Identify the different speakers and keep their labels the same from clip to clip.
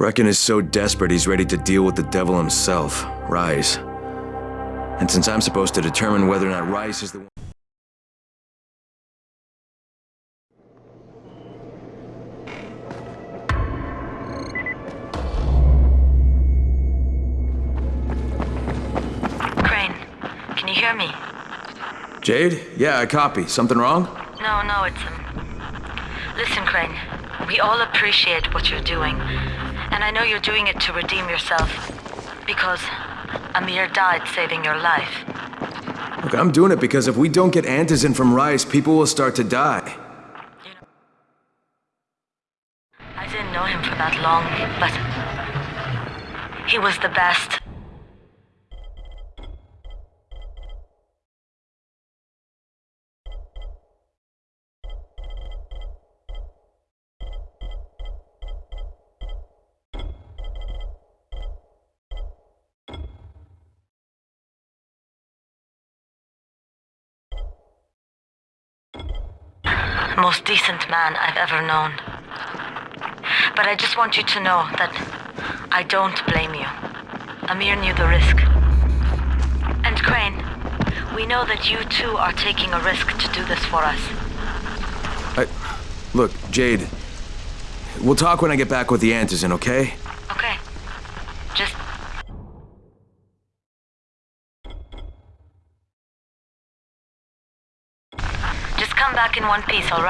Speaker 1: Brecken is so desperate he's ready to deal with the devil himself, Rais. And since I'm supposed to determine whether or not Rais is the one...
Speaker 2: Crane, can you hear me?
Speaker 1: Jade? Yeah, I copy. Something wrong?
Speaker 2: No, no, it's um. Listen, Crane. We all appreciate what you're doing, and I know you're doing it to redeem yourself, because Amir died saving your life.
Speaker 1: Look, I'm doing it because if we don't get Antizin from Rais, people will start to die.
Speaker 2: I didn't know him for that long, but he was the best. Most decent man I've ever known. But I just want you to know that I don't blame you. Amir knew the risk. And Crane, we know that you too are taking a risk to do this for us.
Speaker 1: I... Look, Jade. We'll talk when I get back with the Antizin, okay?
Speaker 2: Okay. Just Just come back in one piece, all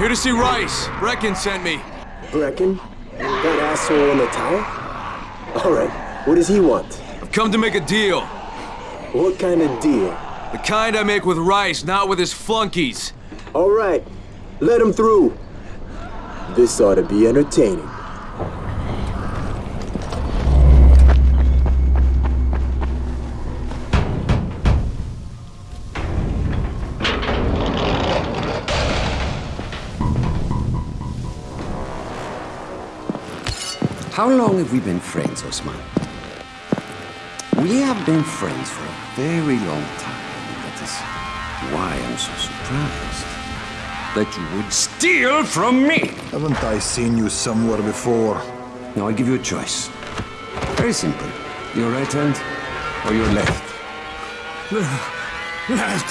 Speaker 1: here
Speaker 3: to
Speaker 1: see Rais. Brecken sent me.
Speaker 4: Brecken? That asshole in the tower? Alright, what does he want?
Speaker 1: I've come to make a deal.
Speaker 4: What kind of deal?
Speaker 1: The kind I make with Rais, not with his flunkies.
Speaker 4: Alright, let him through. This ought to be entertaining.
Speaker 5: How long have we been friends, Osman? We have been friends for a very long time. That is why I'm so surprised. That you would steal from me!
Speaker 6: Haven't I seen you somewhere before?
Speaker 5: Now I give you a choice. Very simple. Your right hand or your left?
Speaker 6: Left!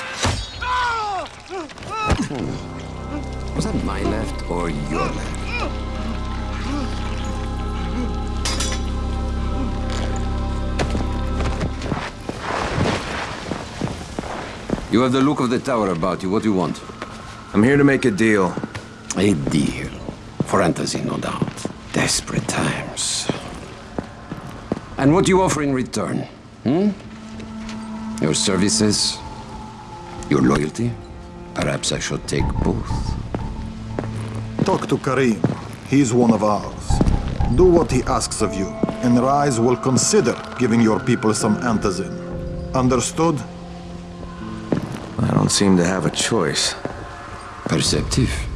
Speaker 6: Hmm.
Speaker 5: Was that my left or your left? You have the look of the tower about you. What do you want?
Speaker 1: I'm here to make a deal.
Speaker 5: A deal. For Antizin, no doubt. Desperate times. And what do you offer in return? Hmm? Your services? Your loyalty? Perhaps I should take both.
Speaker 6: Talk to Karim. He's one of ours. Do what he asks of you, and Rais will consider giving your people some antizin. Understood?
Speaker 1: I don't seem to have a choice.
Speaker 5: Perceptive.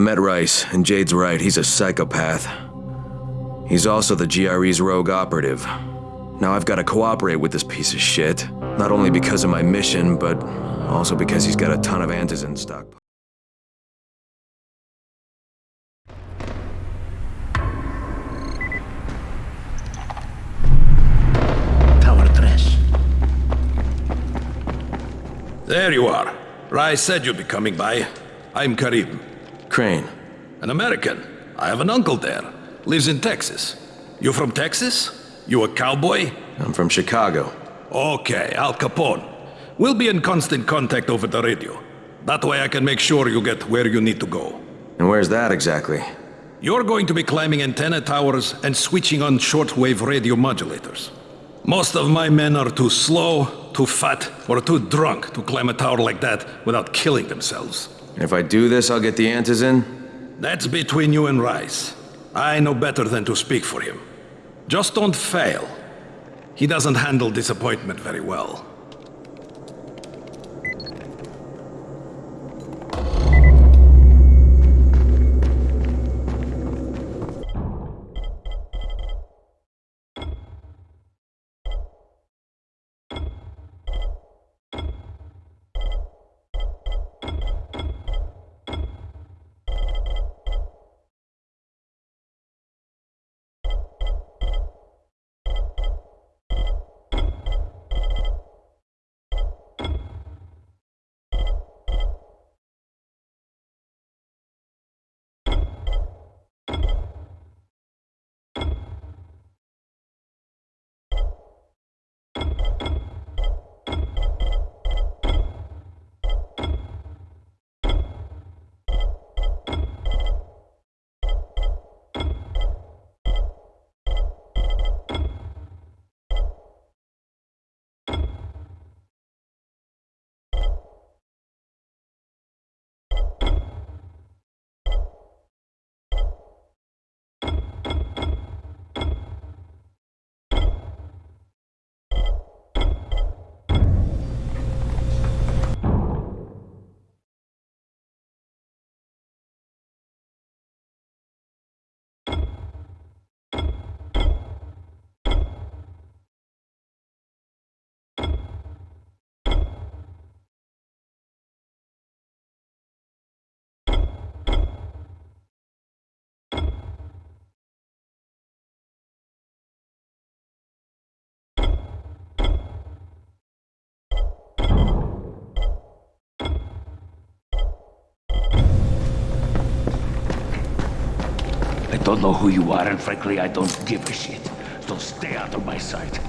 Speaker 1: I met Rais, and Jade's right, he's a psychopath. He's also the GRE's rogue operative. Now I've got to cooperate with this piece of shit, not only because of my mission, but also because he's got a ton of antizin stock.
Speaker 7: Tower Tres.
Speaker 8: There you are. Rais said you'd be coming by. I'm Karim.
Speaker 1: Crane,
Speaker 8: An American. I have an uncle there. Lives in Texas. You from Texas? You a cowboy?
Speaker 1: I'm from Chicago.
Speaker 8: Okay, Al Capone. We'll be in constant contact over the radio. That way I can make sure you get where you need to go.
Speaker 1: And where's that exactly?
Speaker 8: You're going to be climbing antenna towers and switching on shortwave radio modulators. Most of my men are too slow, too fat, or too drunk to climb a tower like that without killing themselves.
Speaker 1: If I do this, I'll get the Antizin?
Speaker 8: That's between you and Rais. I know better than to speak for him. Just don't fail. He doesn't handle disappointment very well.
Speaker 7: I don't know who you are, and frankly, I don't give a shit. So stay out of my sight.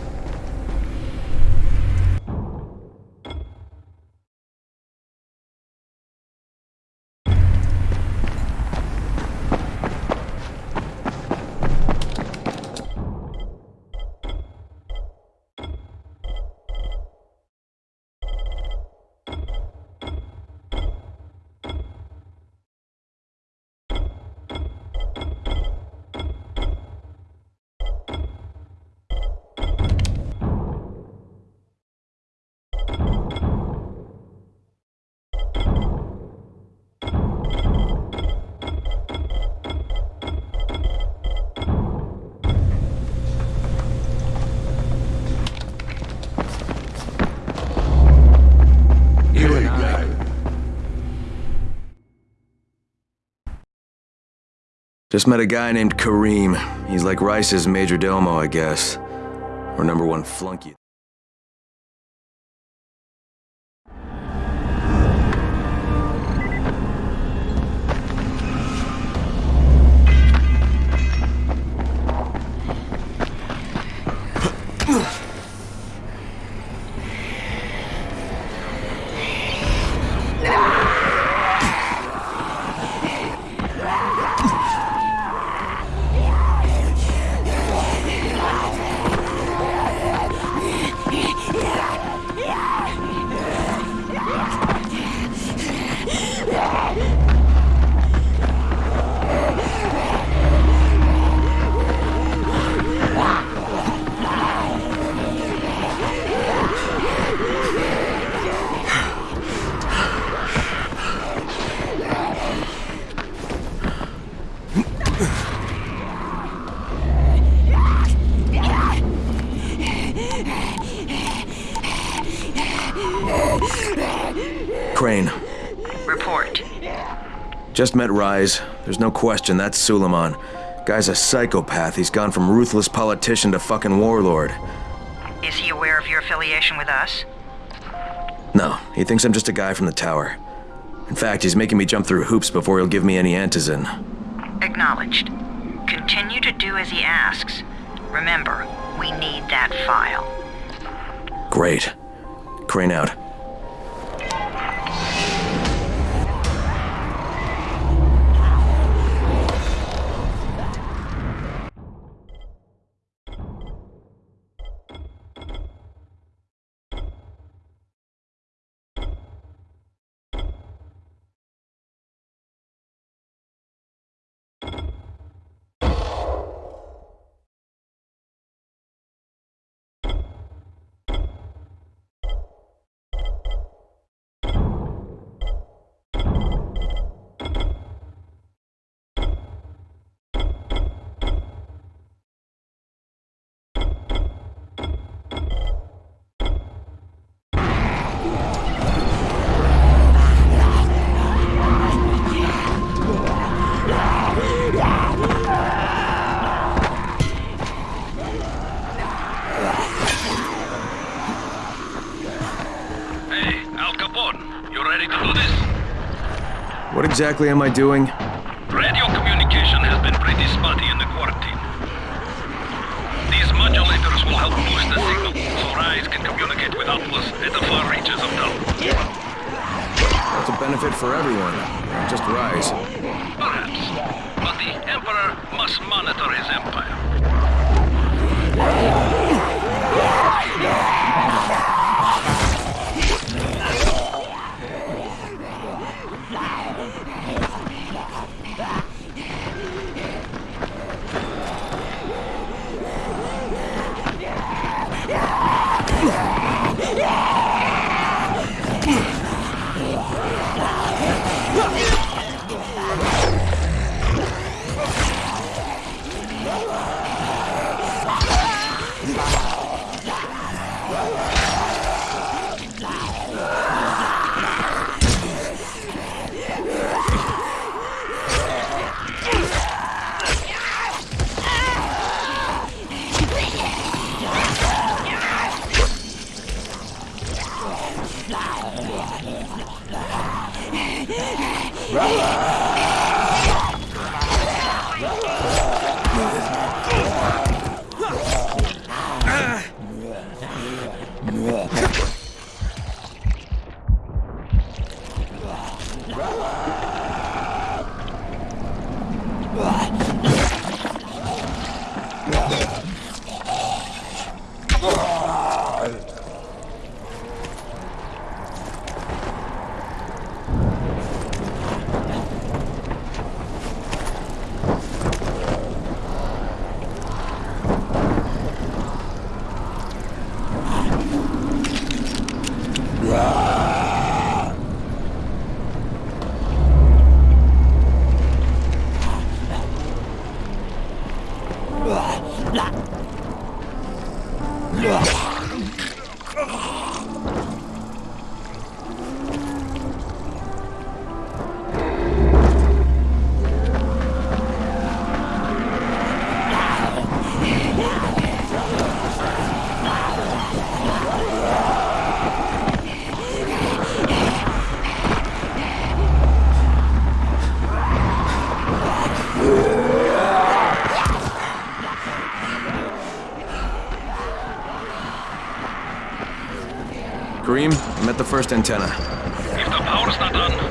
Speaker 1: Just met a guy named Karim. He's like Rais's major domo, I guess. Or number one flunky. Crane,
Speaker 3: Report.
Speaker 1: just met Rais. There's no question that's Suleiman. Guy's a psychopath. He's gone from ruthless politician to fucking warlord.
Speaker 3: Is he aware of your affiliation with us?
Speaker 1: No, he thinks I'm just a guy from the tower. In fact, he's making me jump through hoops before he'll give me any antizin.
Speaker 3: Acknowledged. Continue to do as he asks. Remember, we need that file.
Speaker 1: Great. Crane out. Exactly am I doing?
Speaker 8: Radio communication has been pretty spotty in the quarantine. These modulators will help boost the signal, so Rais can communicate with Atlas at the far reaches of Dawn.
Speaker 1: It's a benefit for everyone, not just Rais.
Speaker 8: Perhaps. But the Emperor must monitor his empire.
Speaker 1: Oh. First antenna.
Speaker 8: If the power's not on,